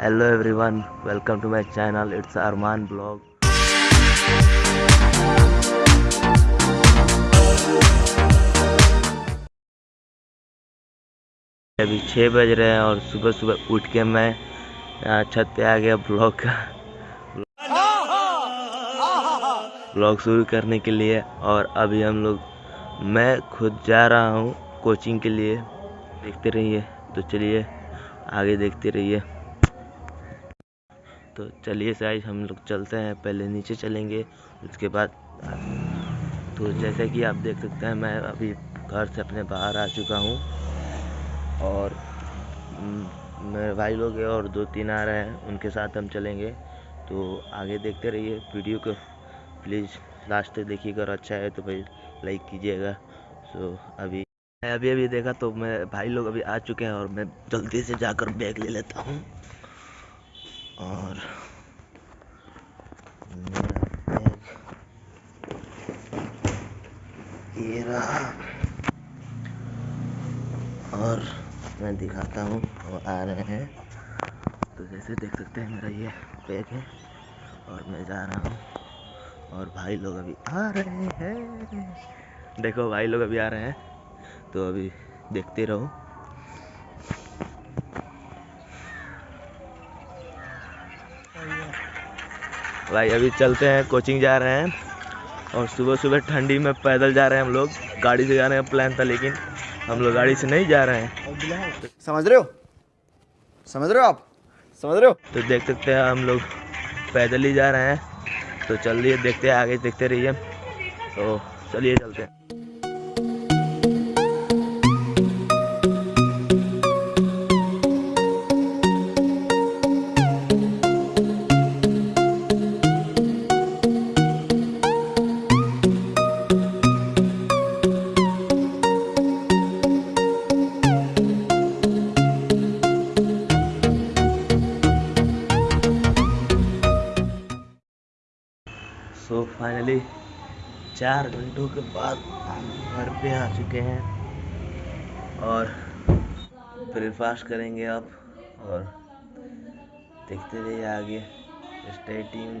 hello everyone welcome to my channel it's Armaan blog अभी छः बज रहे हैं और सुबह सुबह उठ के मैं छत पे आ गया ब्लॉग का। ब्लॉग शुरू करने के लिए और अभी हम लोग, मैं खुद जा रहा हूँ कोचिंग के लिए। देखते रहिए तो चलिए, आगे देखते रहिए। तो चलिए साइज़, हम लोग चलते हैं, पहले नीचे चलेंगे, उसके बाद तो जैसे कि आप देख सकते हैं, मैं अभी घर से अपने बाहर आ चुका हूँ और मेरे भाई लोग और दो तीन आ रहे हैं, उनके साथ हम चलेंगे। तो आगे देखते रहिए वीडियो को। प्लीज़, लास्ट तक देखिएगा और अच्छा है तो भाई लाइक कीजिएगा। सो अभी, मैं अभी अभी देखा तो मैं भाई लोग अभी आ चुके हैं और मैं जल्दी से जाकर बैग ले लेता हूँ। और ये रहा। और मैं दिखाता हूँ, वो आ रहे हैं। तो जैसे देख सकते हैं, मेरा ये बैग है और मैं जा रहा हूँ। और भाई लोग अभी आ रहे हैं। देखो, भाई लोग अभी आ रहे हैं। तो अभी देखते रहो। भाई अभी चलते हैं कोचिंग जा रहे हैं। और सुबह सुबह ठंडी में पैदल जा रहे हैं हम लोग। गाड़ी से जाने का प्लान था लेकिन हम लोग गाड़ी से नहीं जा रहे हैं। समझ रहे हो? समझ रहे हो आप? समझ रहे हो? तो देख सकते हैं हम लोग पैदल ही जा रहे हैं। तो चलिए देखते हैं आगे देखते रहिए। तो चलिए चलते हैं। फाइनली चार घंटों के बाद हम घर पे आ चुके हैं। और ब्रेकफास्ट करेंगे अब और देखते रहिए आगे। स्टे ट्यून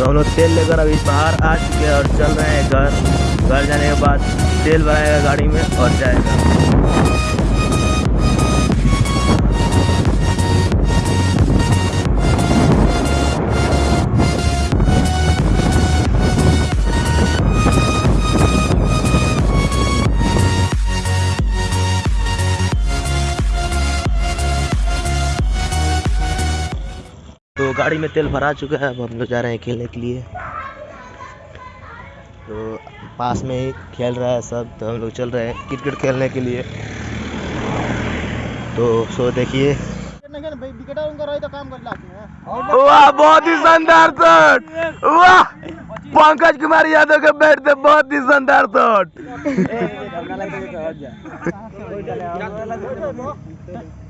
तो हम लोग तेल लेकर अभी बाहर आ चुके हैं और चल रहे हैं घर। घर जाने के बाद तेल भराएगा गाड़ी में और जाएगा। गाड़ी में तेल भरा चुका है अब हम लोग जा रहे हैं खेलने के लिए। तो पास में ही खेल रहा है सब तो हम लोग चल रहे हैं क्रिकेट खेलने के लिए। तो सो देखिए। वाह बहुत ही शानदार शॉट। वाह पंकज कुमार यादव के बैट से बहुत ही शानदार शॉट।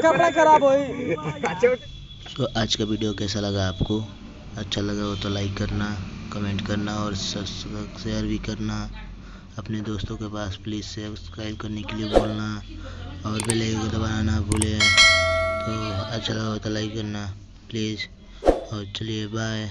कपड़ा खराब हो तो आज का वीडियो कैसा लगा आपको? अच्छा लगा हो तो लाइक करना कमेंट करना और सब्सक्राइब शेयर भी करना। अपने दोस्तों के पास प्लीज़ सब्सक्राइब करने के लिए बोलना और बेल आइकन को दबाना ना भूलें। अच्छा लगा हो तो लाइक करना प्लीज़ और चलिए बाय